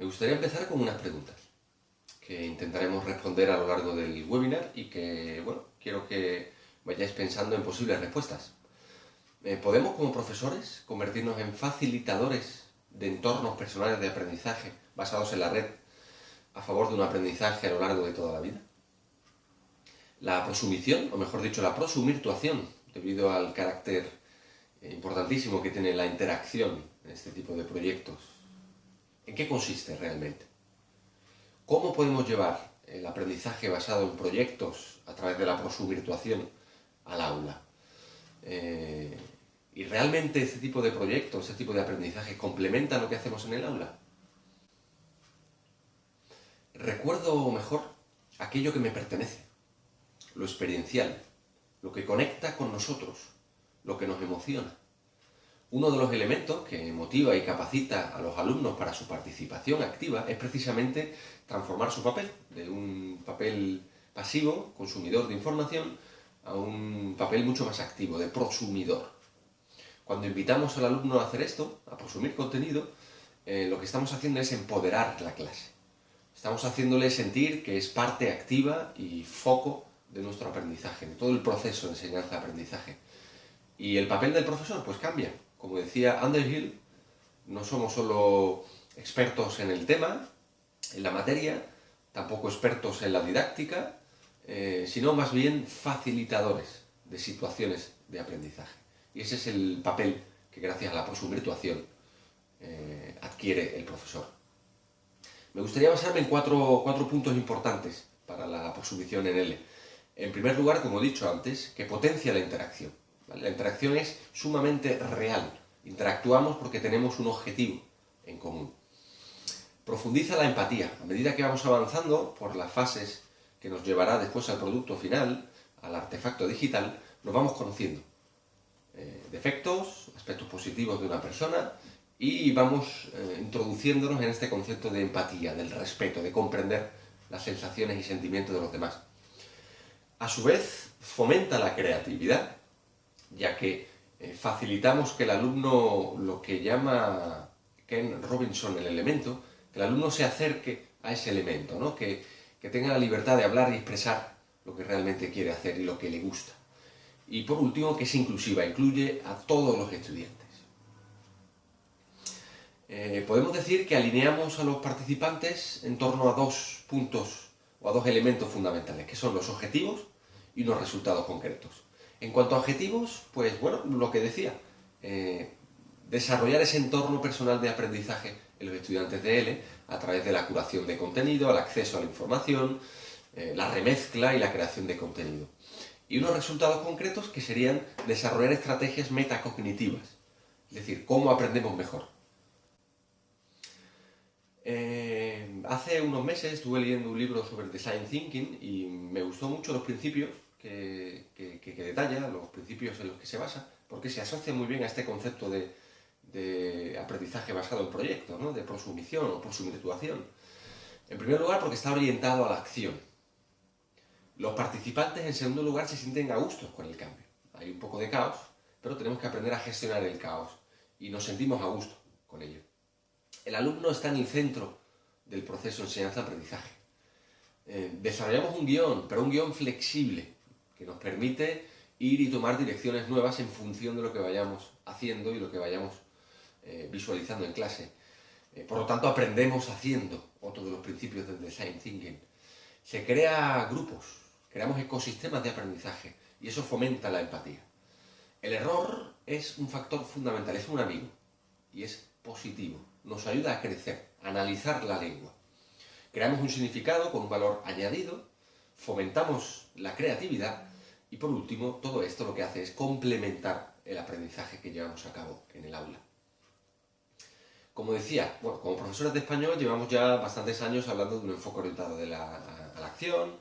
Me gustaría empezar con unas preguntas que intentaremos responder a lo largo del webinar y que, bueno, quiero que vayáis pensando en posibles respuestas. Eh, ¿Podemos como profesores convertirnos en facilitadores de entornos personales de aprendizaje basados en la red a favor de un aprendizaje a lo largo de toda la vida? La prosumición, o mejor dicho, la prosumirtuación, debido al carácter importantísimo que tiene la interacción en este tipo de proyectos, ¿En qué consiste realmente? ¿Cómo podemos llevar el aprendizaje basado en proyectos a través de la prosuvirtuación al aula? Eh, ¿Y realmente este tipo de proyectos, este tipo de aprendizaje complementa lo que hacemos en el aula? Recuerdo mejor aquello que me pertenece, lo experiencial, lo que conecta con nosotros, lo que nos emociona. Uno de los elementos que motiva y capacita a los alumnos para su participación activa es precisamente transformar su papel de un papel pasivo, consumidor de información, a un papel mucho más activo, de prosumidor. Cuando invitamos al alumno a hacer esto, a prosumir contenido, eh, lo que estamos haciendo es empoderar la clase. Estamos haciéndole sentir que es parte activa y foco de nuestro aprendizaje, de todo el proceso de enseñanza-aprendizaje. Y el papel del profesor, pues cambia. Como decía Underhill, no somos solo expertos en el tema, en la materia, tampoco expertos en la didáctica, eh, sino más bien facilitadores de situaciones de aprendizaje. Y ese es el papel que gracias a la prosumirtuación eh, adquiere el profesor. Me gustaría basarme en cuatro, puntos importantes para la prosumición en L. En primer lugar, como he dicho antes, que potencia la interacción. La interacción es sumamente real. Interactuamos porque tenemos un objetivo en común. Profundiza la empatía. A medida que vamos avanzando por las fases que nos llevará después al producto final, al artefacto digital, nos vamos conociendo. Eh, defectos, aspectos positivos de una persona y vamos eh, introduciéndonos en este concepto de empatía, del respeto, de comprender las sensaciones y sentimientos de los demás. A su vez, fomenta la creatividad ya que eh, facilitamos que el alumno, lo que llama Ken Robinson el elemento, que el alumno se acerque a ese elemento, ¿no? que, que tenga la libertad de hablar y expresar lo que realmente quiere hacer y lo que le gusta. Y por último, que es inclusiva, incluye a todos los estudiantes. Eh, podemos decir que alineamos a los participantes en torno a dos puntos o a dos elementos fundamentales, que son los objetivos y los resultados concretos. En cuanto a objetivos, pues bueno, lo que decía, eh, desarrollar ese entorno personal de aprendizaje en los estudiantes de L a través de la curación de contenido, el acceso a la información, eh, la remezcla y la creación de contenido. Y unos resultados concretos que serían desarrollar estrategias metacognitivas, es decir, cómo aprendemos mejor. Eh, hace unos meses estuve leyendo un libro sobre Design Thinking y me gustó mucho los principios que, detalla, los principios en los que se basa, porque se asocia muy bien a este concepto de, aprendizaje basado en proyectos, ¿no? de prosumición o prosumirtuación. En primer lugar, porque está orientado a la acción. Los participantes, en segundo lugar, se sienten a gusto con el cambio. Hay un poco de caos, pero tenemos que aprender a gestionar el caos y nos sentimos a gusto con ello. El alumno está en el centro del proceso de enseñanza-aprendizaje. Eh, desarrollamos un guion, pero un guion flexible, que nos permite ir y tomar direcciones nuevas en función de lo que vayamos haciendo y lo que vayamos eh, visualizando en clase. Eh, por lo tanto, aprendemos haciendo, otro de los principios del Design Thinking. Se crea grupos, creamos ecosistemas de aprendizaje y eso fomenta la empatía. El error es un factor fundamental, es un amigo y es positivo. Nos ayuda a crecer, a analizar la lengua. Creamos un significado con un valor añadido, fomentamos la creatividad y por último, todo esto lo que hace es complementar el aprendizaje que llevamos a cabo en el aula. Como decía, bueno, como profesores de español llevamos ya bastantes años hablando de un enfoque orientado a la acción,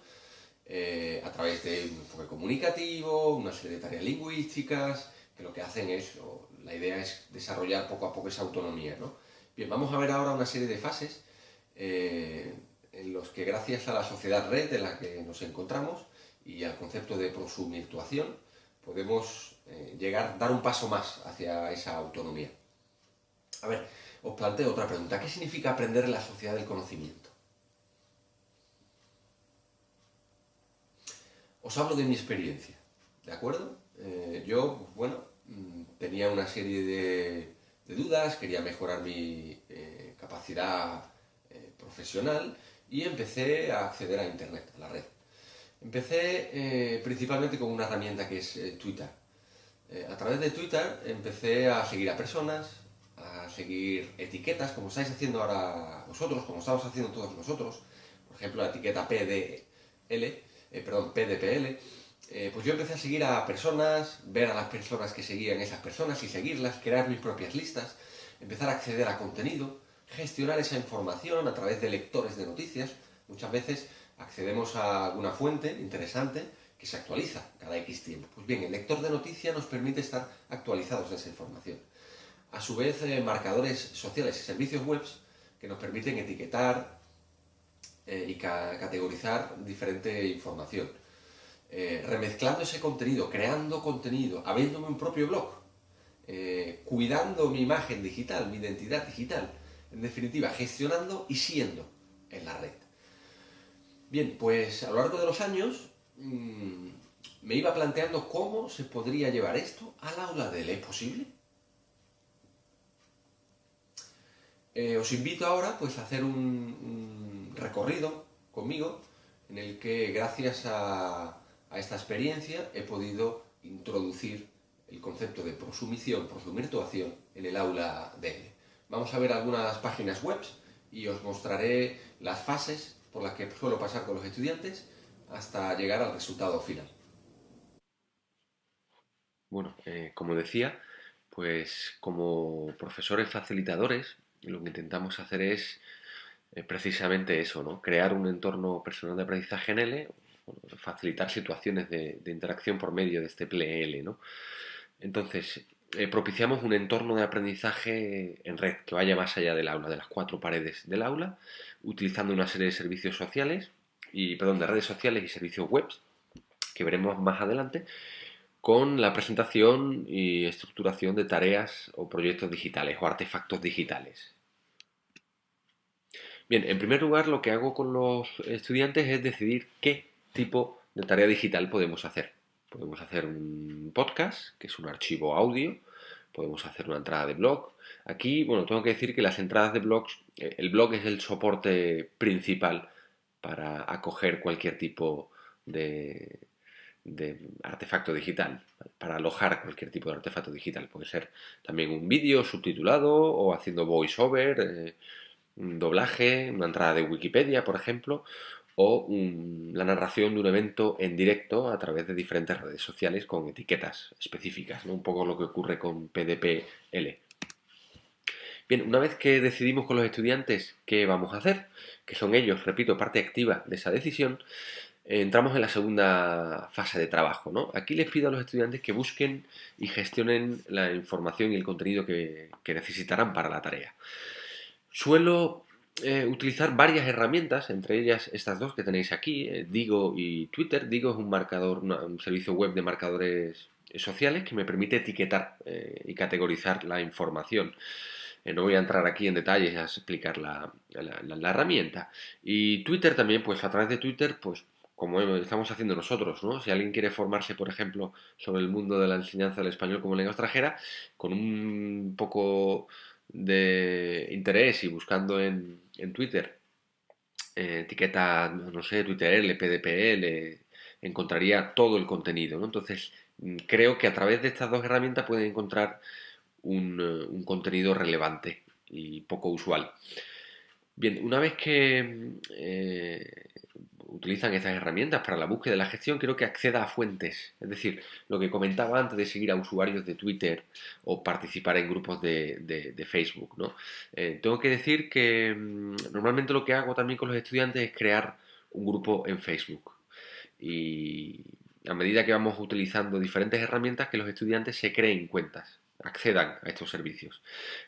eh, a través de un enfoque comunicativo, una serie de tareas lingüísticas, que lo que hacen es, la idea es desarrollar poco a poco esa autonomía. ¿no? Bien, vamos a ver ahora una serie de fases eh, en los que gracias a la sociedad red en la que nos encontramos, y al concepto de prosumirtuación, podemos eh, llegar, dar un paso más hacia esa autonomía. A ver, os planteo otra pregunta. ¿Qué significa aprender en la sociedad del conocimiento? Os hablo de mi experiencia, ¿de acuerdo? Eh, yo, pues, bueno, mm, tenía una serie de, dudas, quería mejorar mi eh, capacidad eh, profesional y empecé a acceder a Internet, a la red. Empecé principalmente con una herramienta que es Twitter. a través de Twitter empecé a seguir a personas, a seguir etiquetas, como estáis haciendo ahora vosotros, como estamos haciendo todos nosotros, por ejemplo la etiqueta PDL, eh, perdón, PDPL, eh, pues yo empecé a seguir a personas, ver a las personas que seguían esas personas y seguirlas, crear mis propias listas, empezar a acceder a contenido, gestionar esa información a través de lectores de noticias. Muchas veces accedemos a alguna fuente interesante que se actualiza cada X tiempo. Pues bien, el lector de noticias nos permite estar actualizados de esa información a su vez eh, marcadores sociales y servicios web que nos permiten etiquetar eh, y categorizar diferente información. Eh, remezclando ese contenido, creando contenido, habiéndome un propio blog, cuidando mi imagen digital, mi identidad digital, en definitiva, gestionando y siendo en la red. Bien, pues a lo largo de los años mm, me iba planteando cómo se podría llevar esto al aula de ¿Es posible? Eh, os invito ahora pues, a hacer un, recorrido conmigo en el que gracias a, esta experiencia he podido introducir el concepto de prosumición, prosumirtuación en el aula de Vamos a ver algunas páginas web y os mostraré las fases por las que suelo pasar con los estudiantes hasta llegar al resultado final. Bueno, eh, como decía, pues como profesores facilitadores lo que intentamos hacer es eh, precisamente eso, ¿no? Crear un entorno personal de aprendizaje en L, facilitar situaciones de, interacción por medio de este PLL, ¿no? Entonces, eh, propiciamos un entorno de aprendizaje en red que vaya más allá del aula, de las cuatro paredes del aula, utilizando una serie de servicios sociales, y, perdón, de redes sociales y servicios web, que veremos más adelante, con la presentación y estructuración de tareas o proyectos digitales o artefactos digitales. Bien, en primer lugar lo que hago con los estudiantes es decidir qué tipo de tarea digital podemos hacer. Podemos hacer un podcast, que es un archivo audio, podemos hacer una entrada de blog. Aquí, bueno, tengo que decir que las entradas de blogs, eh, el blog es el soporte principal para acoger cualquier tipo de, artefacto digital, para alojar cualquier tipo de artefacto digital. Puede ser también un vídeo subtitulado o haciendo voiceover, eh, un doblaje, una entrada de Wikipedia, por ejemplo, o la narración de un evento en directo a través de diferentes redes sociales con etiquetas específicas, ¿no? un poco lo que ocurre con PDPL. Bien, una vez que decidimos con los estudiantes qué vamos a hacer, que son ellos, repito, parte activa de esa decisión, entramos en la segunda fase de trabajo. ¿no? Aquí les pido a los estudiantes que busquen y gestionen la información y el contenido que, necesitarán para la tarea. Suelo eh, utilizar varias herramientas, entre ellas estas dos que tenéis aquí, eh, Digo y Twitter. Digo es un marcador, un servicio web de marcadores sociales que me permite etiquetar eh, y categorizar la información. no voy a entrar aquí en detalles a explicar la, la, herramienta. Y Twitter también, pues a través de Twitter, pues como estamos haciendo nosotros, ¿no? Si alguien quiere formarse, por ejemplo, sobre el mundo de la enseñanza del español como lengua extranjera, con un poco de interés y buscando en, Twitter eh, etiqueta, no sé, Twitter, PDPL, encontraría todo el contenido, ¿no? Entonces, mm, creo que a través de estas dos herramientas pueden encontrar un, un contenido relevante y poco usual. Bien, una vez que eh, utilizan estas herramientas para la búsqueda de la gestión, quiero que acceda a fuentes. Es decir, lo que comentaba antes de seguir a usuarios de Twitter o participar en grupos de, Facebook. ¿no? Eh, tengo que decir que mm, normalmente lo que hago también con los estudiantes es crear un grupo en Facebook. Y a medida que vamos utilizando diferentes herramientas, que los estudiantes se creen cuentas accedan a estos servicios.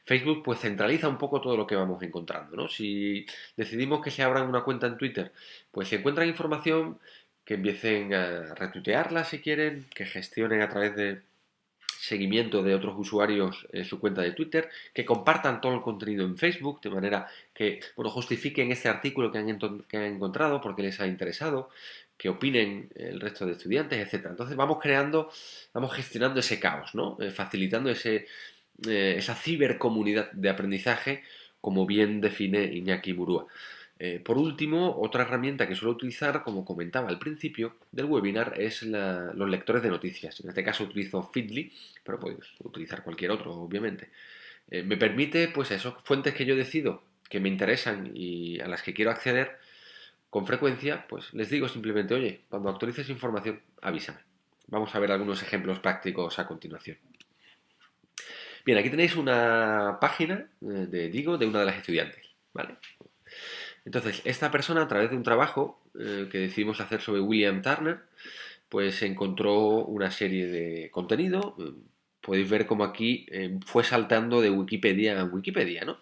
Facebook pues centraliza un poco todo lo que vamos encontrando, ¿no? Si decidimos que se abran una cuenta en Twitter, pues se encuentran información que empiecen a retuitearla si quieren, que gestionen a través de seguimiento de otros usuarios en su cuenta de Twitter, que compartan todo el contenido en Facebook, de manera que bueno, justifiquen ese artículo que han, que han encontrado porque les ha interesado, que opinen el resto de estudiantes, etc. Entonces vamos creando, vamos gestionando ese caos, ¿no? Eh, facilitando ese, eh, esa cibercomunidad de aprendizaje, como bien define Iñaki Murúa. Eh, por último, otra herramienta que suelo utilizar, como comentaba al principio del webinar, es los lectores de noticias. En este caso utilizo Feedly, pero puedes utilizar cualquier otro, obviamente. Eh, me permite, pues, esas fuentes que yo decido que me interesan y a las que quiero acceder con frecuencia, pues les digo simplemente, oye, cuando actualices información, avísame. Vamos a ver algunos ejemplos prácticos a continuación. Bien, aquí tenéis una página eh, de Digo de una de las estudiantes, ¿vale? Entonces, esta persona, a través de un trabajo eh, que decidimos hacer sobre William Turner, pues encontró una serie de contenido. Eh, podéis ver como aquí eh, fue saltando de Wikipedia a Wikipedia, ¿no?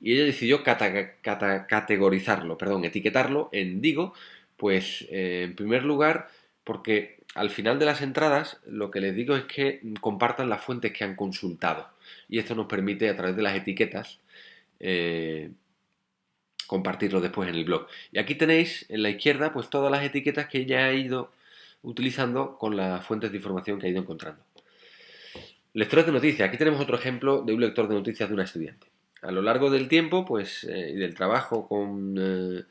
Y ella decidió categorizarlo, perdón, etiquetarlo en Digo, pues en primer lugar, porque al final de las entradas lo que les digo es que compartan las fuentes que han consultado. Y esto nos permite, a través de las etiquetas, compartirlo después en el blog. Y aquí tenéis en la izquierda pues todas las etiquetas que ya he ido utilizando con las fuentes de información que he ido encontrando. Lectores de noticias. Aquí tenemos otro ejemplo de un lector de noticias de una estudiante. A lo largo del tiempo pues, eh, y del trabajo con eh,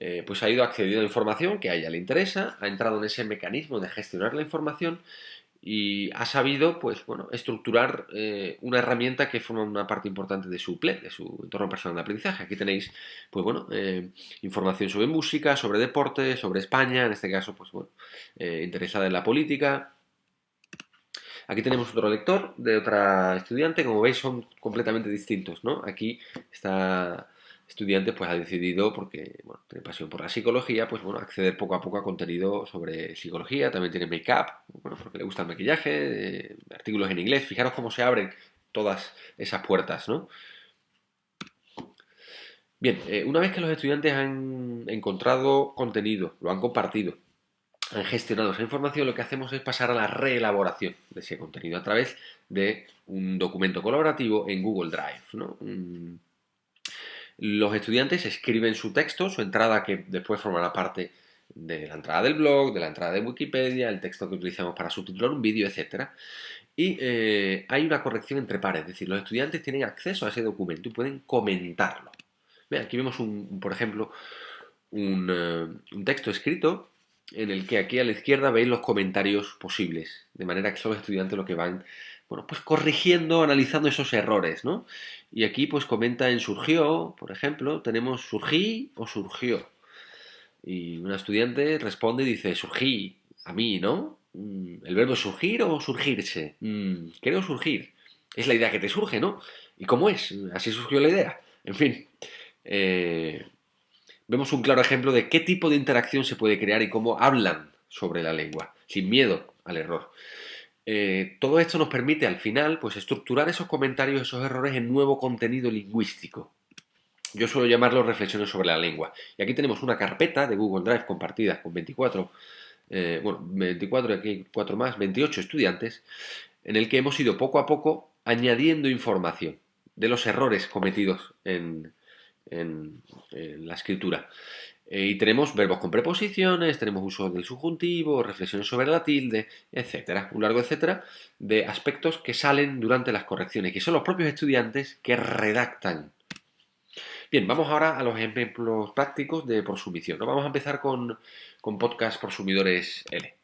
eh, pues ha ido accediendo a información que a ella le interesa, ha entrado en ese mecanismo de gestionar la información y ha sabido pues, bueno, estructurar eh, una herramienta que forma una parte importante de su PLE, de su entorno personal de aprendizaje. Aquí tenéis pues, bueno, eh, información sobre música, sobre deporte, sobre España, en este caso pues, bueno, eh, interesada en la política. Aquí tenemos otro lector de otra estudiante, como veis son completamente distintos. ¿no? Aquí está estudiante pues ha decidido, porque bueno, tiene pasión por la psicología, pues bueno, acceder poco a poco a contenido sobre psicología, también tiene make-up, bueno, porque le gusta el maquillaje, eh, artículos en inglés, fijaros cómo se abren todas esas puertas, ¿no? Bien, eh, una vez que los estudiantes han encontrado contenido, lo han compartido, han gestionado esa información, lo que hacemos es pasar a la reelaboración de ese contenido a través de un documento colaborativo en Google Drive, ¿no? Los estudiantes escriben su texto, su entrada que después formará parte de la entrada del blog, de la entrada de Wikipedia, el texto que utilizamos para subtitular un vídeo, etc. Y eh, hay una corrección entre pares, es decir, los estudiantes tienen acceso a ese documento y pueden comentarlo. aquí vemos, un, por ejemplo, un, eh, un texto escrito en el que aquí a la izquierda veis los comentarios posibles, de manera que son los estudiantes los que van bueno, pues corrigiendo, analizando esos errores, ¿no? Y aquí pues comenta en surgió, por ejemplo, tenemos surgí o surgió. Y una estudiante responde y dice, surgí, a mí, ¿no? Mm, ¿El verbo surgir o surgirse? Mm, creo surgir. Es la idea que te surge, ¿no? ¿Y cómo es? Así surgió la idea. En fin, eh, vemos un claro ejemplo de qué tipo de interacción se puede crear y cómo hablan sobre la lengua, sin miedo al error. Eh, todo esto nos permite al final pues, estructurar esos comentarios, esos errores en nuevo contenido lingüístico. Yo suelo llamarlo reflexiones sobre la lengua. Y aquí tenemos una carpeta de Google Drive compartida con 24, eh, bueno, 24 y aquí 4 más, 28 estudiantes, en el que hemos ido poco a poco añadiendo información de los errores cometidos en la escritura. Eh, y tenemos verbos con preposiciones, tenemos uso del subjuntivo, reflexiones sobre la tilde, etcétera, un largo etcétera de aspectos que salen durante las correcciones, que son los propios estudiantes que redactan. Bien, vamos ahora a los ejemplos prácticos de prosumición. Vamos a empezar con, con podcast prosumidores L.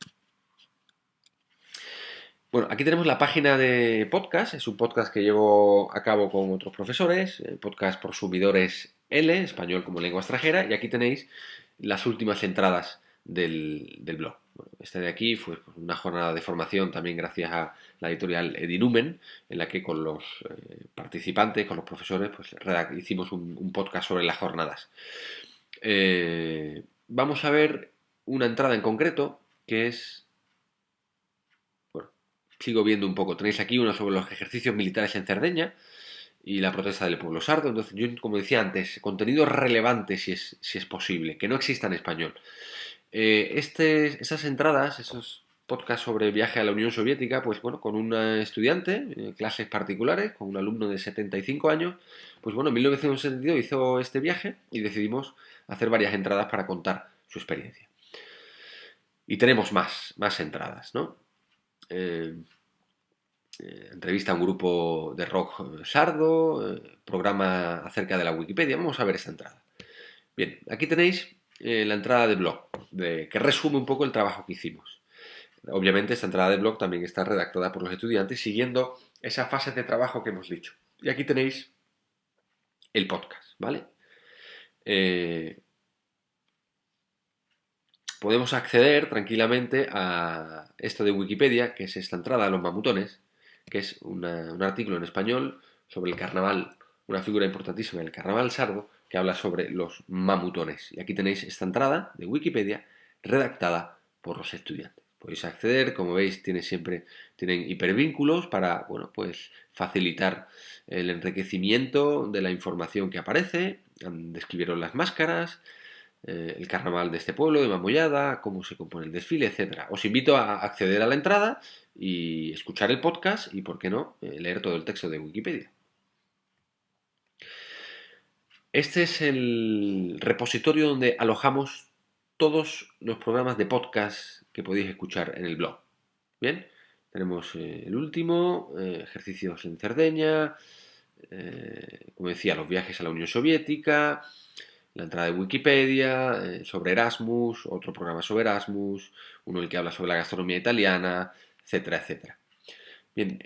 Bueno, aquí tenemos la página de podcast, es un podcast que llevo a cabo con otros profesores, eh, podcast prosumidores L, español como lengua extranjera, y aquí tenéis las últimas entradas del, blog. esta de aquí fue una jornada de formación también gracias a la editorial Edinumen, en la que con los eh, participantes, con los profesores, pues hicimos un, podcast sobre las jornadas. Eh, vamos a ver una entrada en concreto que es... Bueno, sigo viendo un poco. Tenéis aquí uno sobre los ejercicios militares en Cerdeña, y la protesta del pueblo sardo. Entonces, yo, como decía antes, contenido relevante si es, si es posible, que no exista en español. Eh, este, esas entradas, esos podcast sobre viaje a la Unión Soviética, pues bueno, con un estudiante, eh, clases particulares, con un alumno de 75 años, pues bueno, en 1972 hizo este viaje y decidimos hacer varias entradas para contar su experiencia. Y tenemos más, más entradas, ¿no? Eh, eh, entrevista a un grupo de rock sardo, programa acerca de la Wikipedia. Vamos a ver esta entrada. Bien, aquí tenéis la entrada de blog, que resume un poco el trabajo que hicimos. Obviamente esta entrada de blog también está redactada por los estudiantes siguiendo esa fase de trabajo que hemos dicho. Y aquí tenéis el podcast, ¿vale? Eh, podemos acceder tranquilamente a esto de Wikipedia, que es esta entrada a los mamutones, que es un artículo en español sobre el carnaval, una figura importantísima del carnaval sardo, que habla sobre los mamutones. Y aquí tenéis esta entrada de Wikipedia redactada por los estudiantes podéis acceder, como veis tiene siempre, tienen hipervínculos para bueno, pues facilitar el enriquecimiento de la información que aparece, describieron las máscaras, eh, el carnaval de este pueblo, de Mamollada, cómo se compone el desfile, etc. Os invito a acceder a la entrada y escuchar el podcast y, por qué no, eh, leer todo el texto de Wikipedia. Este es el repositorio donde alojamos todos los programas de podcast que podéis escuchar en el blog. Bien, tenemos eh, el último, eh, ejercicios en Cerdeña, como decía, los viajes a la Unión Soviética, la entrada de Wikipedia, sobre Erasmus, otro programa sobre Erasmus, uno el que habla sobre la gastronomía italiana, etcétera, etcétera. Bien,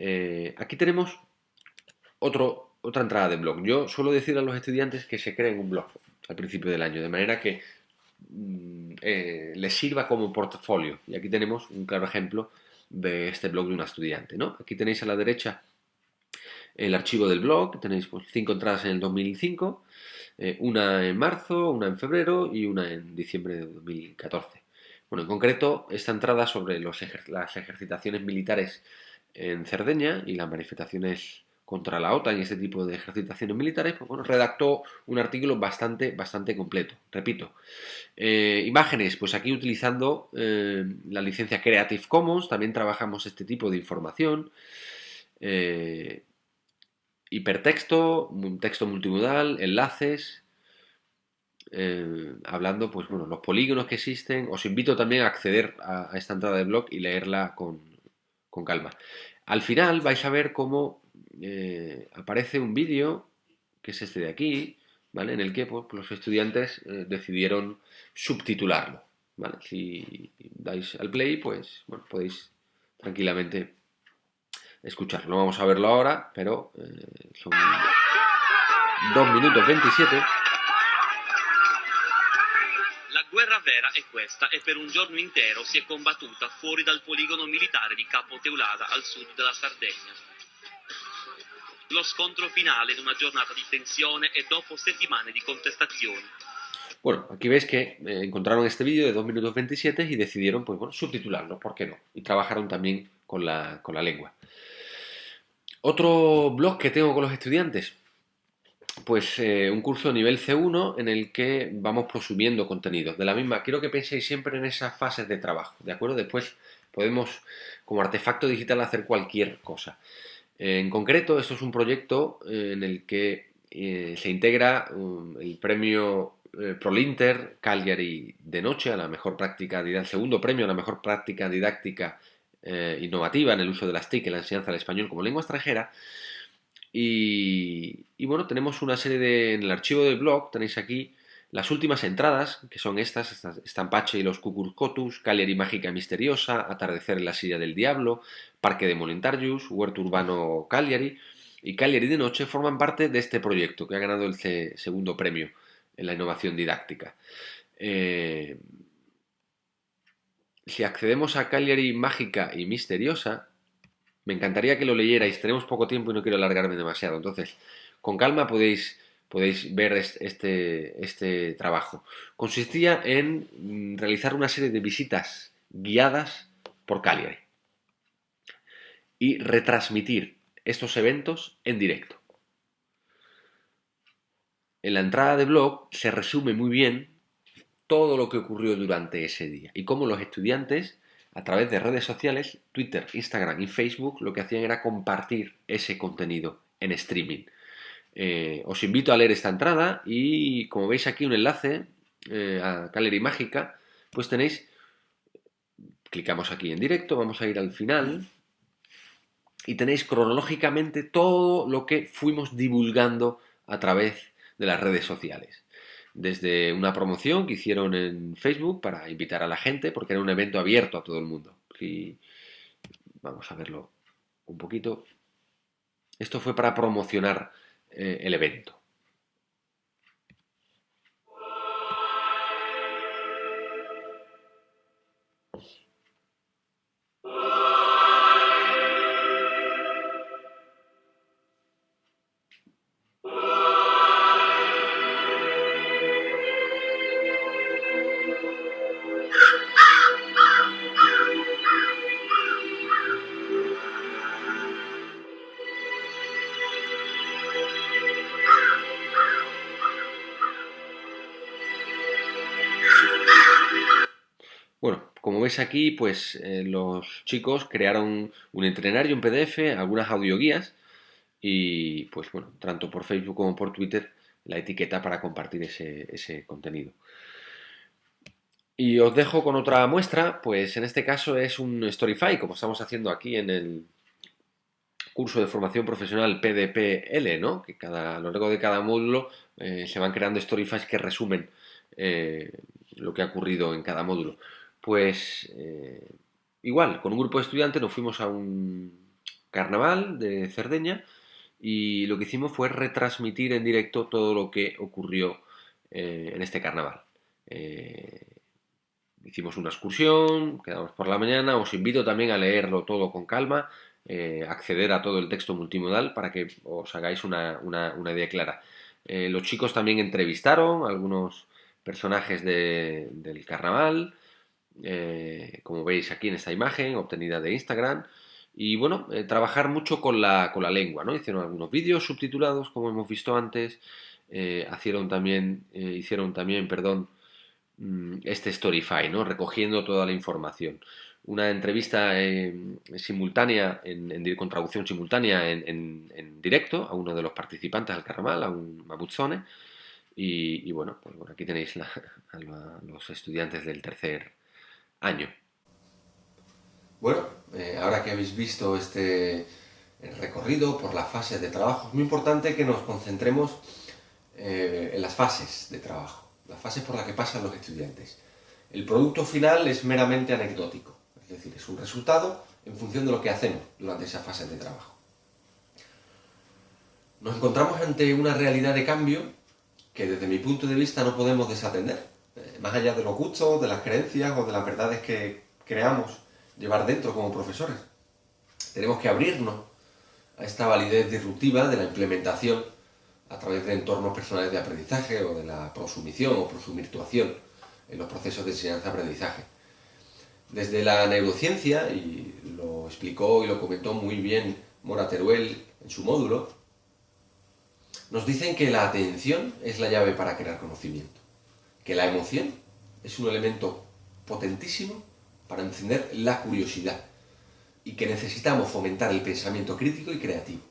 aquí tenemos otra entrada de blog. Yo suelo decir a los estudiantes que se creen un blog al principio del año, de manera que Mm, eh, les sirva como portafolio. Y aquí tenemos un claro ejemplo de este blog de una estudiante. ¿no? Aquí tenéis a la derecha el archivo del blog, tenéis pues, cinco entradas en el 2005, eh, una en marzo, una en febrero y una en diciembre de 2014. Bueno, en concreto, esta entrada sobre las ejercitaciones militares en Cerdeña y las manifestaciones contra la OTAN y este tipo de ejercitaciones militares, pues bueno, redactó un artículo bastante, bastante completo. Repito, eh, imágenes, pues aquí utilizando eh, la licencia Creative Commons, también trabajamos este tipo de información. Eh, hipertexto, texto multimodal, enlaces, hablando, pues bueno, los polígonos que existen. Os invito también a acceder a, esta entrada de blog y leerla con, con calma. Al final vais a ver cómo eh, aparece un vídeo, que es este de aquí, ¿vale? En el que pues, los estudiantes eh, decidieron subtitularlo, ¿vale? Si dais al play, pues, bueno, podéis tranquilamente escucharlo. No vamos a verlo ahora, pero eh, son 2 minutos 27. Questa e per un giorno intero si è combattuta fuori dal poligono militare di Capo Teulada al sud della Sardegna. lo scontro finale en una giornata di tensione e dopo settimane di contestazioni. Bueno, aquí veis que eh, encontraron este vídeo de 2 minutos 27 y decidieron, pues bueno, subtitularlo, ¿por qué no? Y trabajaron también con la, con la lengua. Otro blog que tengo con los estudiantes, pues eh, un curso nivel C1 en el que vamos prosumiendo contenidos. De la misma, quiero que penséis siempre en esas fases de trabajo, ¿de acuerdo? Después podemos, como artefacto digital, hacer cualquier cosa. En concreto, esto es un proyecto eh, en el que eh, se integra um, el premio ProLinter Cagliari de noche a la mejor práctica didáctica, segundo premio a la mejor práctica didáctica innovativa en el uso de las TIC en la enseñanza del español como lengua extranjera. Y, y, bueno, tenemos una serie de, en el archivo del blog, tenéis aquí las últimas entradas, que son estas, Estampache y los Cucurcotus, Cagliari Mágica Misteriosa, Atardecer en la Silla del Diablo, Parque de Molintarius, Huerto Urbano Cagliari y Cagliari de Noche forman parte de este proyecto que ha ganado el segundo premio en la innovación didáctica. Eh, si accedemos a Cagliari Mágica y Misteriosa, me encantaría que lo leyerais, tenemos poco tiempo y no quiero alargarme demasiado, entonces con calma podéis podéis ver este, este trabajo. Consistía en mm, realizar una serie de visitas guiadas por Cagliari y retransmitir estos eventos en directo. En la entrada de blog se resume muy bien todo lo que ocurrió durante ese día y cómo los estudiantes a través de redes sociales, Twitter, Instagram y Facebook, lo que hacían era compartir ese contenido en streaming. Eh, os invito a leer esta entrada y como veis aquí un enlace eh, a Caleri Mágica, pues tenéis, clicamos aquí en directo, vamos a ir al final y tenéis cronológicamente todo lo que fuimos divulgando a través de las redes sociales. Desde una promoción que hicieron en Facebook para invitar a la gente, porque era un evento abierto a todo el mundo. Vamos a verlo un poquito. Esto fue para promocionar eh, el evento. Aquí, pues eh, los chicos crearon un entrenario, un PDF, algunas audioguías y pues bueno, tanto por Facebook como por Twitter la etiqueta para compartir ese, contenido. Y os dejo con otra muestra, pues en este caso es un Storyfy, como estamos haciendo aquí en el curso de formación profesional PDPL, ¿no? Que cada, a lo largo de cada módulo eh, se van creando Storyfies que resumen eh, lo que ha ocurrido en cada módulo. Pues eh, igual, con un grupo de estudiantes nos fuimos a un carnaval de Cerdeña y lo que hicimos fue retransmitir en directo todo lo que ocurrió eh, en este carnaval. Eh, hicimos una excursión, quedamos por la mañana, os invito también a leerlo todo con calma, acceder a todo el texto multimodal para que os hagáis una, idea clara. los chicos también entrevistaron a algunos personajes del carnaval, eh, como veis aquí en esta imagen, obtenida de Instagram. Y bueno, eh, trabajar mucho con la, con la lengua, ¿no? Hicieron algunos vídeos subtitulados, como hemos visto antes. Eh, hicieron también, hicieron también, perdón, mm, este Storyfy, ¿no? Recogiendo toda la información. Una entrevista simultánea, en, con traducción simultánea en, directo a uno de los participantes al carnaval, a un Mabuzzone. Y, bueno, pues aquí tenéis a los estudiantes del tercer, año. Bueno, eh, ahora que habéis visto este recorrido por las fases de trabajo, es muy importante que nos concentremos eh, en las fases de trabajo, las fases por las que pasan los estudiantes. El producto final es meramente anecdótico, es decir, es un resultado en función de lo que hacemos durante esa fase de trabajo. Nos encontramos ante una realidad de cambio que desde mi punto de vista no podemos desatender más allá de los gustos, de las creencias o de las verdades que creamos llevar dentro como profesores. Tenemos que abrirnos a esta validez disruptiva de la implementación a través de entornos personales de aprendizaje o de la prosumición o prosumirtuación en los procesos de enseñanza-aprendizaje. Desde la neurociencia, y lo explicó y lo comentó muy bien Mora Teruel en su módulo, nos dicen que la atención es la llave para crear conocimiento que la emoción es un elemento potentísimo para encender la curiosidad y que necesitamos fomentar el pensamiento crítico y creativo.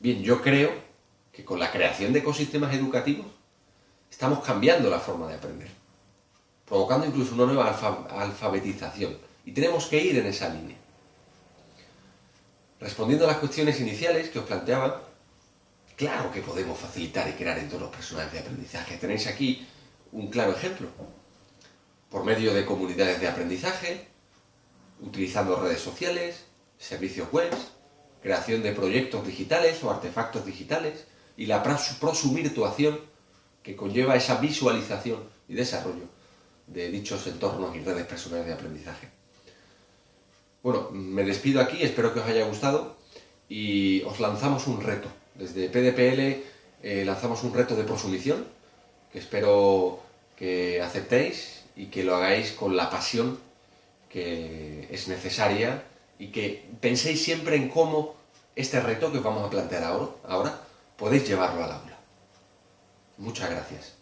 Bien, yo creo que con la creación de ecosistemas educativos estamos cambiando la forma de aprender, provocando incluso una nueva alfabetización y tenemos que ir en esa línea. Respondiendo a las cuestiones iniciales que os planteaba, Claro que podemos facilitar y crear entornos personales de aprendizaje. Tenéis aquí un claro ejemplo. Por medio de comunidades de aprendizaje, utilizando redes sociales, servicios web, creación de proyectos digitales o artefactos digitales y la prosumirtuación que conlleva esa visualización y desarrollo de dichos entornos y redes personales de aprendizaje. Bueno, me despido aquí, espero que os haya gustado y os lanzamos un reto. Desde PDPL eh, lanzamos un reto de prosumición que espero que aceptéis y que lo hagáis con la pasión que es necesaria y que penséis siempre en cómo este reto que os vamos a plantear ahora, ahora podéis llevarlo al aula. Muchas gracias.